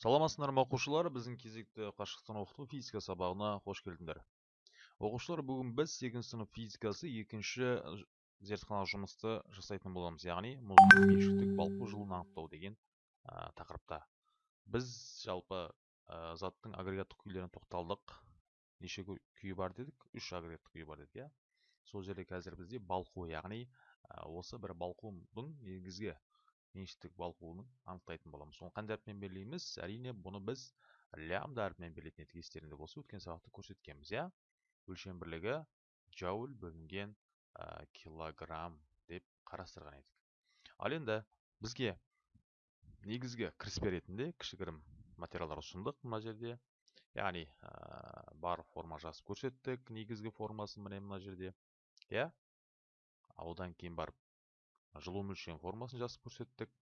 саламатсыздар ма оқушылар? Біздің кезекті қашықтан оқыту физика сабағына қош келдіңдер. Оқушылар бүгін біз сегізінші сынып физикасы екінші зертханалық жұмысты жасайтын боламыз. Яғни мұздың меншіктік балқу жылуын анықтау деген ә, тақырыпта. Біз жалпы ә, заттың агрегаттық күйлеріне тоқталдық. Неше күйі бар дедік? Үш агрегаттық күйі бар дедік иә? Сол жерде қазір бізде балқу яғни осы бір балқудың негізгі меншіктік балқуын анықтайтын боламыз соны қандай әріппен белгілейміз әрине бұны біз лямбда әрпімен белгілейтін едік естеріңде болса өткен сабақта көрсеткенбіз иә өлшем бірлігі джоуль бөлінген ә, килограмм деп қарастырған едік ал енді бізге негізгі кіріспе ретінде кішігірім материалдар ұсындық мына жерде яғни ә, бар форма жазып көрсеттік негізгі формасын міне мына жерде иә одан кейін барып жылу мөлшерінің формасын жазып көрсеттік.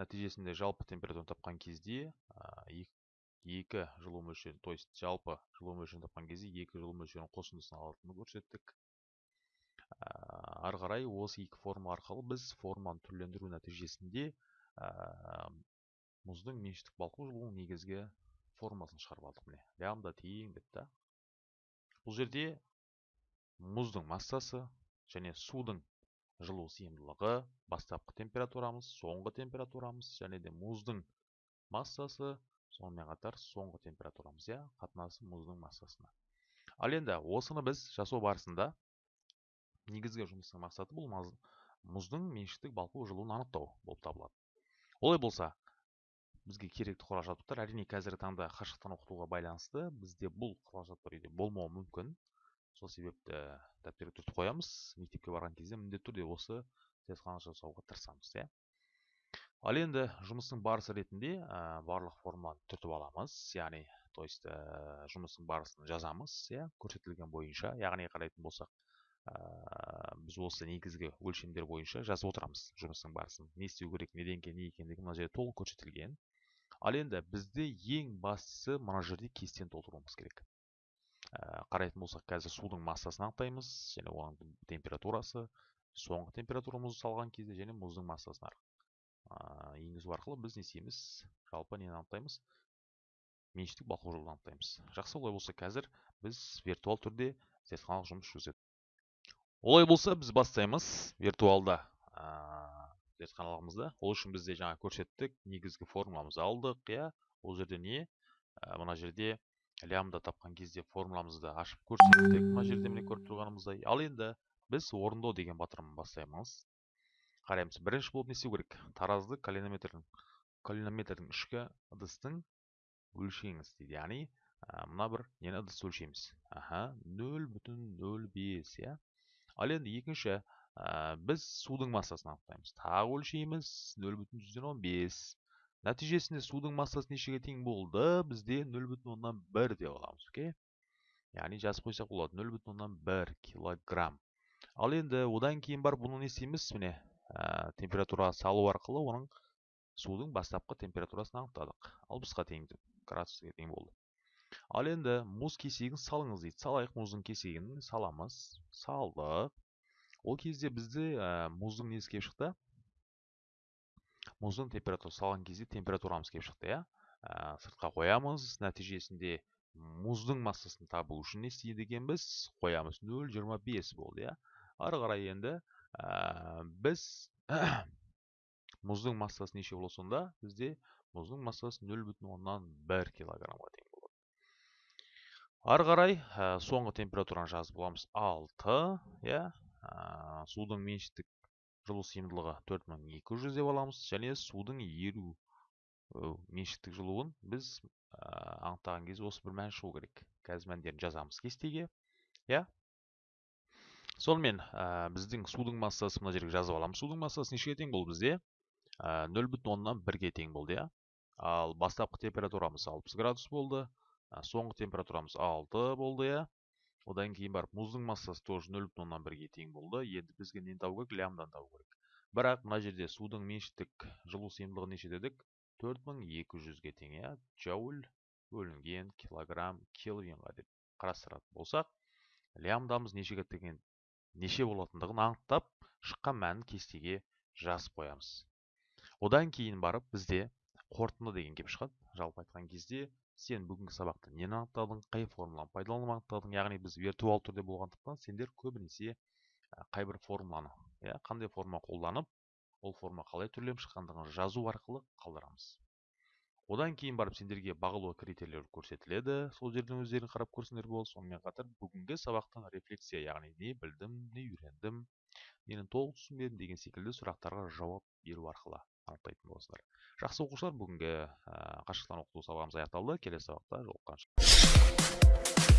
Нәтижесінде жалпы температураны тапқан кезде екі жылу мөлшерін то есть жалпы жылу мөлшерін тапқан кезде екі жылу мөлшерінің қосындысын алатынын көрсеттік. Ары қарай осы екі форма арқылы біз форманы түрлендіру нәтижесінде мұздың меншіктік балқу жылуының негізгі формасын шығарып алдық міне. Лямбда тең деп та. Бұл жерде мұздың массасы және судың жылу сыйымдылығы бастапқы температурамыз соңғы температурамыз және де мұздың массасы. Сонымен қатар соңғы температурамыз иә қатынасы мұздың массасына. Ал енді осыны біз жасау барысында негізгі жұмыстың мақсаты бұл мұздың меншіктік балқу жылуын анықтау болып табылады. Олай болса бізге керекті құрал жабдықтар әрине қазіргі таңда қашықтан оқытуға байланысты бізде бұл құрал жабдықтар үйде болмауы мүмкін. Сол себепті дәптерге түртіп қоямыз. Мектепке барған кезде міндетті түрде осы зертхана жасауға тырысамыз иә. Ал енді жұмыстың барысы ретінде ә, барлық форманы түртіп аламыз. Яғни то есть ә, жұмыстың барысын жазамыз иә көрсетілген бойынша. Яғни қарайтын болсақ ә, біз осы негізгі өлшемдер бойынша жазып отырамыз жұмыстың барысын. Не істеу керек неден кейін не екендігі мына жерде толық көрсетілген. Ал енді бізде ең бастысы мына жерде кестені толтыруымыз керек. Қарайтын болсақ қазір судың массасын анықтаймыз және оның температурасы соңғы температура мұзды салған кезде және мұздың массасын енгізу арқылы біз не істейміз жалпы нені анықтаймыз меншіктік балқу жолын анықтаймыз жақсы олай болса қазір біз виртуал түрде зертханалық жұмыс жүргізеді. Олай болса біз бастаймыз виртуалда ә, зертханалығымызды. Ол үшін бізде жаңа көрсеттік негізгі формуламызды алдық иә. Ол жерде не? Ә, мына жерде лямбда тапқан кезде формуламызды ашып көрсеттік мына жерде міне көріп тұрғанымыздай. Ал енді біз орындау деген батырман бастаймыз. Қараймыз бірінші болып не істеу керек? Таразды калинометрдің калинометрдің ішкі ыдыстың өлшеңіз дейді. Яғни мына бір нені ыдысты өлшейміз? Аха нөл бүтін нөл бес иә? Ал енді екінші біз судың массасын анықтаймыз. Тағы өлшейміз нөл бүтін жүзден он бес. Нәтижесінде судың массасы нешеге тең болды? Бізде нөл бүтін оннан бір деп аламыз окей? Яғни жазып қойсақ болады нөл бүтін оннан бір килограмм. Ал енді одан кейін барып бұны не істейміз? Міне ә, температура салу арқылы оның судың бастапқы температурасын анықтадық. Алпысқа тең градусқа тең болды. Ал енді мұз кесегін салыңыз дейді. Салайық мұздың кесегін. Саламыз. Салдық. Ол кезде бізде мұздың несі келіп шықты? Мұздың температурасы салған кезде температурамыз келіп шықты иә. Ә, сыртқа қоямыз нәтижесінде мұздың массасын табу үшін не істейді екенбіз қоямыз нөл жиырма бес болды иә. Ары қарай енді ә, біз мұздың массасы неше болады сонда? Бізде мұздың массасы нөл бүтін оннан бір килограммға тең болады. Ары қарай ә, соңғы температураны жазып аламыз алты иә. Ә, судың меншіктік жылу сыйымдылығы 4200 деп аламыз және судың еру меншіктік жылуын біз анықтаған кезде осы бір мән шығу керек. Қазір мәндерін жазамыз кестеге иә? Сонымен біздің судың массасы мына жерге жазып аламыз судың массасы нешеге тең болды бізде? Нөл бүтін оннан бірге тең болды иә? Ал бастапқы температурамыз 60 градус болды соңғы температурамыз 6 болды иә? Одан кейін барып мұздың массасы тоже нөл бүтін оннан бірге тең болды. Енді бізге нені табу керек? Лямбданы табу керек. Бірақ мына жерде судың меншіктік жылу сыйымдылығы неше дедік? төрт мың екі жүзге тең иә? Джоуль бөлінген килограмм кельвинға деп қарастыратын болсақ лямбдамыз нешеге тең неше болатындығын анықтап шыққан мәнін кестеге жазып қоямыз. Одан кейін барып бізде қорытынды деген келіп шығады. Жалпы айтқан кезде сен бүгінгі сабақта нені анықтадың қай формуланы пайдаланып анықтадың яғни біз виртуал түрде болғандықтан сендер көбінесе қай бір формуланы иә қандай форма қолданып ол форма қалай түрленіп шыққандығын жазу арқылы қалдырамыз. Одан кейін барып сендерге бағалау критерийлері көрсетіледі сол жерден өздерің қарап көрсеңдер болады. Сонымен қатар бүгінгі сабақтың рефлексия яғни не білдім не үйрендім нені толық түсінбедім деген секілді сұрақтарға жауап беру арқылы. Анықтайтын боласыздар. Жақсы оқушылар бүгінгі ә, қашықтан оқыту сабағымыз аяқталды. Келесі сабақта жолыққанша